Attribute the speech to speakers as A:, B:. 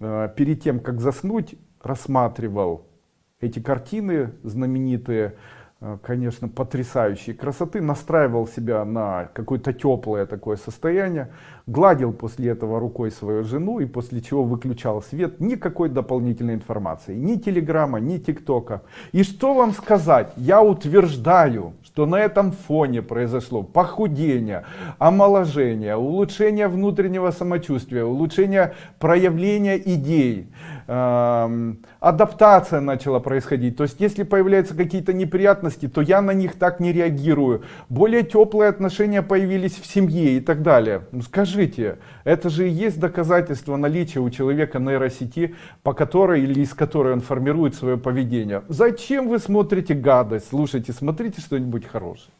A: э, перед тем, как заснуть, рассматривал эти картины знаменитые, конечно, потрясающей красоты, настраивал себя на какое-то теплое такое состояние, гладил после этого рукой свою жену и после чего выключал свет, никакой дополнительной информации, ни телеграмма, ни тиктока. И что вам сказать, я утверждаю, что на этом фоне произошло похудение, омоложение, улучшение внутреннего самочувствия, улучшение проявления идей, адаптация начала происходить. То есть, если появляются какие-то неприятности, то я на них так не реагирую. Более теплые отношения появились в семье и так далее. Ну, скажите, это же и есть доказательство наличия у человека нейросети, по которой или из которой он формирует свое поведение. Зачем вы смотрите гадость? Слушайте, смотрите что-нибудь хорошее.